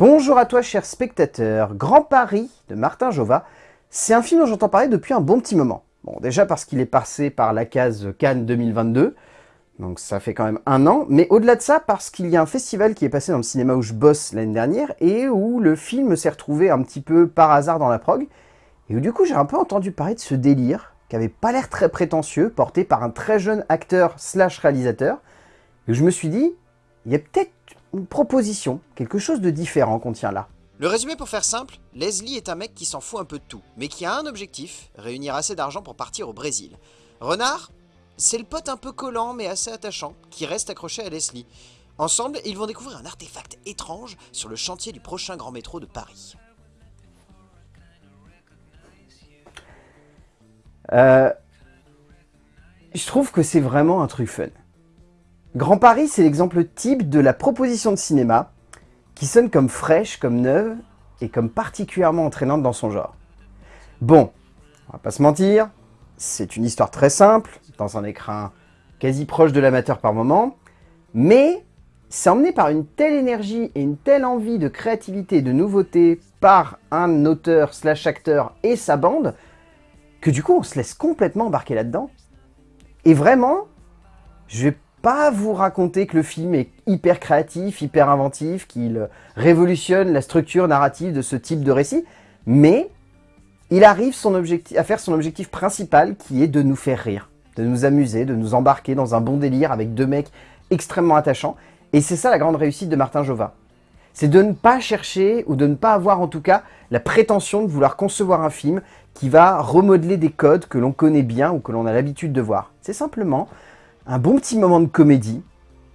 Bonjour à toi cher spectateur, Grand Paris de Martin Jova, c'est un film dont j'entends parler depuis un bon petit moment. Bon déjà parce qu'il est passé par la case Cannes 2022, donc ça fait quand même un an, mais au-delà de ça parce qu'il y a un festival qui est passé dans le cinéma où je bosse l'année dernière et où le film s'est retrouvé un petit peu par hasard dans la prog, et où du coup j'ai un peu entendu parler de ce délire qui avait pas l'air très prétentieux, porté par un très jeune acteur slash réalisateur, et je me suis dit, il y a peut-être une proposition, quelque chose de différent qu'on tient là. Le résumé pour faire simple, Leslie est un mec qui s'en fout un peu de tout, mais qui a un objectif, réunir assez d'argent pour partir au Brésil. Renard, c'est le pote un peu collant mais assez attachant, qui reste accroché à Leslie. Ensemble, ils vont découvrir un artefact étrange sur le chantier du prochain grand métro de Paris. Euh, je trouve que c'est vraiment un truc fun. Grand Paris, c'est l'exemple type de la proposition de cinéma qui sonne comme fraîche, comme neuve et comme particulièrement entraînante dans son genre. Bon, on va pas se mentir, c'est une histoire très simple, dans un écrin quasi proche de l'amateur par moment, mais c'est emmené par une telle énergie et une telle envie de créativité et de nouveauté par un auteur slash acteur et sa bande, que du coup on se laisse complètement embarquer là-dedans. Et vraiment, je vais pas vous raconter que le film est hyper créatif, hyper inventif, qu'il révolutionne la structure narrative de ce type de récit, mais il arrive à faire son objectif principal qui est de nous faire rire, de nous amuser, de nous embarquer dans un bon délire avec deux mecs extrêmement attachants. Et c'est ça la grande réussite de Martin Jova. C'est de ne pas chercher, ou de ne pas avoir en tout cas, la prétention de vouloir concevoir un film qui va remodeler des codes que l'on connaît bien ou que l'on a l'habitude de voir. C'est simplement un bon petit moment de comédie,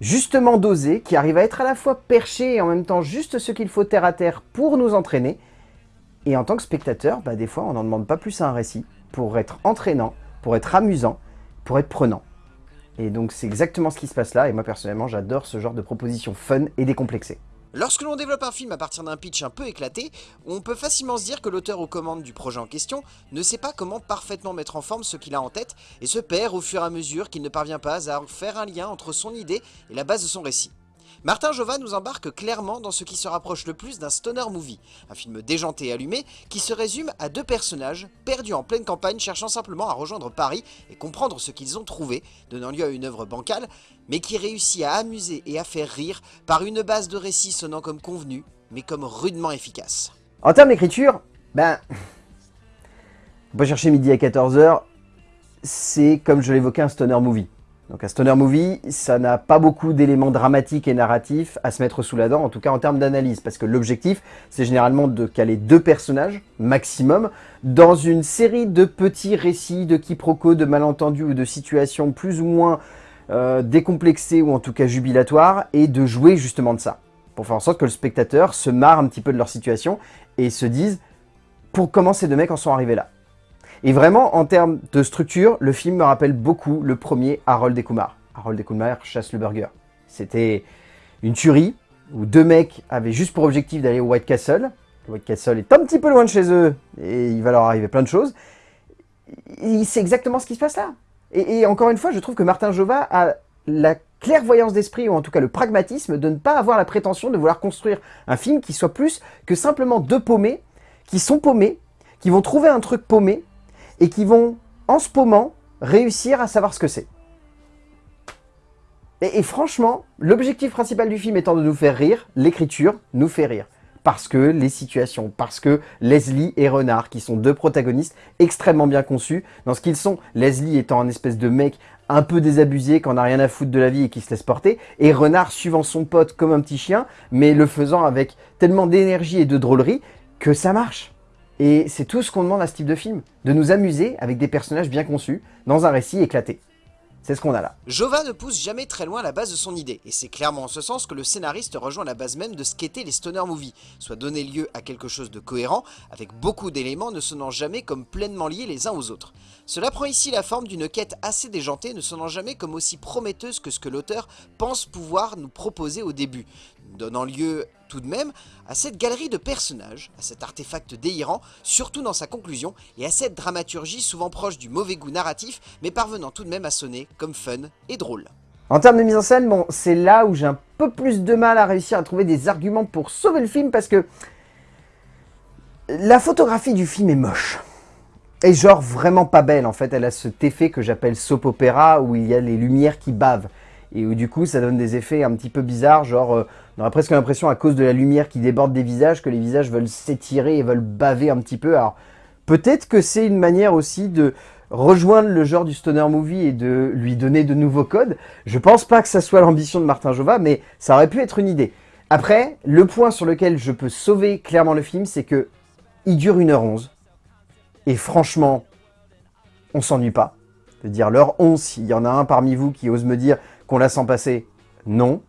justement dosé, qui arrive à être à la fois perché et en même temps juste ce qu'il faut terre à terre pour nous entraîner. Et en tant que spectateur, bah, des fois on n'en demande pas plus à un récit pour être entraînant, pour être amusant, pour être prenant. Et donc c'est exactement ce qui se passe là, et moi personnellement j'adore ce genre de proposition fun et décomplexée. Lorsque l'on développe un film à partir d'un pitch un peu éclaté, on peut facilement se dire que l'auteur aux commandes du projet en question ne sait pas comment parfaitement mettre en forme ce qu'il a en tête et se perd au fur et à mesure qu'il ne parvient pas à faire un lien entre son idée et la base de son récit. Martin Jova nous embarque clairement dans ce qui se rapproche le plus d'un stoner movie, un film déjanté et allumé qui se résume à deux personnages perdus en pleine campagne cherchant simplement à rejoindre Paris et comprendre ce qu'ils ont trouvé, donnant lieu à une œuvre bancale, mais qui réussit à amuser et à faire rire par une base de récit sonnant comme convenu, mais comme rudement efficace. En termes d'écriture, ben... Peut chercher midi à 14h, c'est comme je l'évoquais un stoner movie. Donc un stoner movie, ça n'a pas beaucoup d'éléments dramatiques et narratifs à se mettre sous la dent, en tout cas en termes d'analyse, parce que l'objectif, c'est généralement de caler deux personnages, maximum, dans une série de petits récits de quiproquos, de malentendus ou de situations plus ou moins euh, décomplexées ou en tout cas jubilatoires, et de jouer justement de ça, pour faire en sorte que le spectateur se marre un petit peu de leur situation et se dise « pour comment ces deux mecs en sont arrivés là ?» Et vraiment, en termes de structure, le film me rappelle beaucoup le premier Harold et Kumar. Harold et Kumar chasse le burger. C'était une tuerie où deux mecs avaient juste pour objectif d'aller au White Castle. Le White Castle est un petit peu loin de chez eux et il va leur arriver plein de choses. C'est exactement ce qui se passe là. Et, et, encore une fois, je trouve que Martin Jova a la clairvoyance d'esprit, ou en tout cas le pragmatisme, de ne pas avoir la prétention de vouloir construire un film qui soit plus que simplement deux paumés, qui sont paumés, qui vont trouver un truc paumé, et qui vont, en ce moment, réussir à savoir ce que c'est. Et, franchement, l'objectif principal du film étant de nous faire rire, l'écriture nous fait rire. Parce que les situations, parce que Leslie et Renard, qui sont deux protagonistes extrêmement bien conçus, dans ce qu'ils sont, Leslie étant un espèce de mec un peu désabusé, qui en a rien à foutre de la vie et qui se laisse porter, et Renard suivant son pote comme un petit chien, mais le faisant avec tellement d'énergie et de drôlerie que ça marche. Et c'est tout ce qu'on demande à ce type de film, de nous amuser avec des personnages bien conçus, dans un récit éclaté. C'est ce qu'on a là. Jova ne pousse jamais très loin la base de son idée, et c'est clairement en ce sens que le scénariste rejoint la base même de ce qu'étaient les stoner movies, soit donner lieu à quelque chose de cohérent, avec beaucoup d'éléments ne sonnant jamais comme pleinement liés les uns aux autres. Cela prend ici la forme d'une quête assez déjantée, ne sonnant jamais comme aussi prometteuse que ce que l'auteur pense pouvoir nous proposer au début, donnant lieu tout de même à cette galerie de personnages, à cet artefact délirant, surtout dans sa conclusion, et à cette dramaturgie souvent proche du mauvais goût narratif, mais parvenant tout de même à sonner comme fun et drôle. En termes de mise en scène, bon, c'est là où j'ai un peu plus de mal à réussir à trouver des arguments pour sauver le film parce que la photographie du film est moche. Et genre vraiment pas belle en fait, elle a cet effet que j'appelle soap opéra où il y a les lumières qui bavent. Et où du coup ça donne des effets un petit peu bizarres, genre euh, on aurait presque l'impression à cause de la lumière qui déborde des visages que les visages veulent s'étirer et veulent baver un petit peu. Alors peut-être que c'est une manière aussi de rejoindre le genre du stoner movie et de lui donner de nouveaux codes. Je pense pas que ça soit l'ambition de Martin Jova, mais ça aurait pu être une idée. Après, le point sur lequel je peux sauver clairement le film, c'est que il dure 1h11. Et franchement, on s'ennuie pas. De dire l'heure 11, s'il y en a un parmi vous qui ose me dire qu'on la sent passer, non.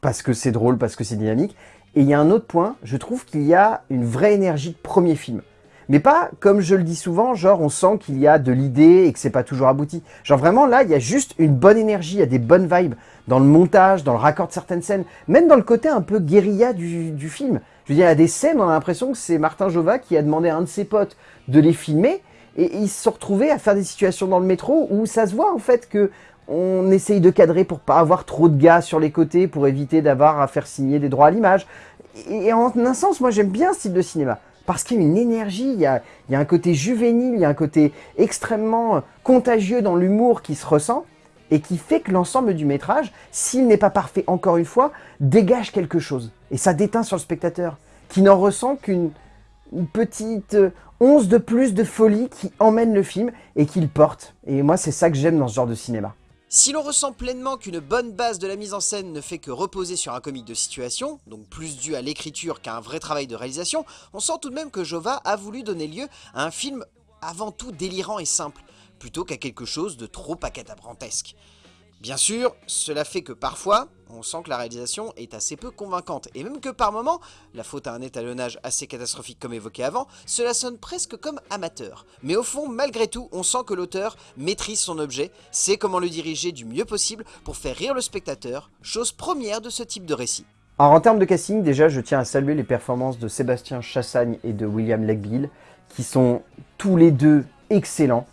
Parce que c'est drôle, parce que c'est dynamique. Et il y a un autre point, je trouve qu'il y a une vraie énergie de premier film. Mais pas, comme je le dis souvent, genre on sent qu'il y a de l'idée et que c'est pas toujours abouti. Genre vraiment là, il y a juste une bonne énergie, il y a des bonnes vibes dans le montage, dans le raccord de certaines scènes, même dans le côté un peu guérilla du, film. Je veux dire, il y a des scènes, on a l'impression que c'est Martin Jova qui a demandé à un de ses potes de les filmer, et ils se sont retrouvés à faire des situations dans le métro où ça se voit en fait que on essaye de cadrer pour pas avoir trop de gars sur les côtés, pour éviter d'avoir à faire signer des droits à l'image. Et en un sens, moi j'aime bien ce style de cinéma parce qu'il y a une énergie, il y a, un côté juvénile, il y a un côté extrêmement contagieux dans l'humour qui se ressent, et qui fait que l'ensemble du métrage, s'il n'est pas parfait encore une fois, dégage quelque chose. Et ça déteint sur le spectateur, qui n'en ressent qu'une petite once de plus de folie qui emmène le film et qui le porte. Et moi, c'est ça que j'aime dans ce genre de cinéma. Si l'on ressent pleinement qu'une bonne base de la mise en scène ne fait que reposer sur un comique de situation, donc plus dû à l'écriture qu'à un vrai travail de réalisation, on sent tout de même que Jova a voulu donner lieu à un film avant tout délirant et simple, plutôt qu'à quelque chose de trop acadabrantesque. Bien sûr, cela fait que parfois, on sent que la réalisation est assez peu convaincante, et même que par moments, la faute à un étalonnage assez catastrophique comme évoqué avant, cela sonne presque comme amateur. Mais au fond, malgré tout, on sent que l'auteur maîtrise son objet, sait comment le diriger du mieux possible pour faire rire le spectateur, chose première de ce type de récit. Alors en termes de casting, déjà je tiens à saluer les performances de Sébastien Chassagne et de William Legbill, qui sont tous les deux excellents.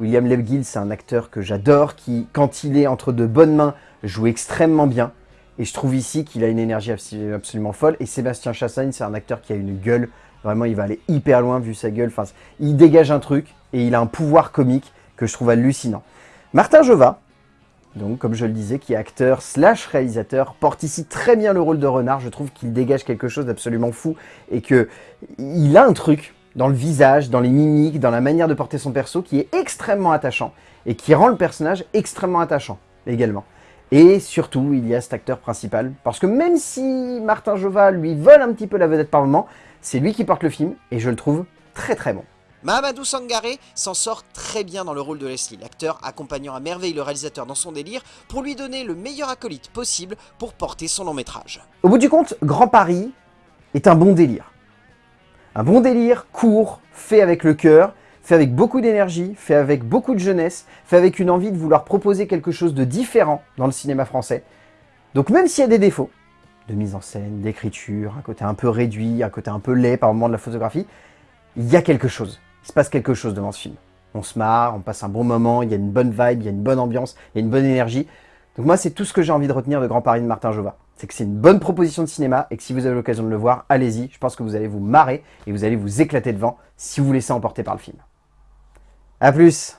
William Lebgill, c'est un acteur que j'adore, qui, quand il est entre de bonnes mains, joue extrêmement bien. Et je trouve ici qu'il a une énergie absolument folle. Et Sébastien Chassagne, c'est un acteur qui a une gueule. Vraiment, il va aller hyper loin vu sa gueule. Enfin, il dégage un truc et il a un pouvoir comique que je trouve hallucinant. Martin Jova, donc comme je le disais, qui est acteur slash réalisateur, porte ici très bien le rôle de renard. Je trouve qu'il dégage quelque chose d'absolument fou et que il a un truc dans le visage, dans les mimiques, dans la manière de porter son perso, qui est extrêmement attachant, et qui rend le personnage extrêmement attachant, également. Et surtout, il y a cet acteur principal, parce que même si Martin Jova lui vole un petit peu la vedette par moment, c'est lui qui porte le film, et je le trouve très très bon. Mahamadou Sangaré s'en sort très bien dans le rôle de Leslie, l'acteur accompagnant à merveille le réalisateur dans son délire pour lui donner le meilleur acolyte possible pour porter son long métrage. Au bout du compte, Grand Paris est un bon délire. Un bon délire, court, fait avec le cœur, fait avec beaucoup d'énergie, fait avec beaucoup de jeunesse, fait avec une envie de vouloir proposer quelque chose de différent dans le cinéma français. Donc même s'il y a des défauts, de mise en scène, d'écriture, un côté un peu réduit, un côté un peu laid par moment de la photographie, il y a quelque chose. Il se passe quelque chose devant ce film. On se marre, on passe un bon moment, il y a une bonne vibe, il y a une bonne ambiance, il y a une bonne énergie. Donc moi, c'est tout ce que j'ai envie de retenir de Grand Paris de Martin Jova. C'est que c'est une bonne proposition de cinéma et que si vous avez l'occasion de le voir, allez-y. Je pense que vous allez vous marrer et vous allez vous éclater devant si vous vous laissez emporter par le film. A plus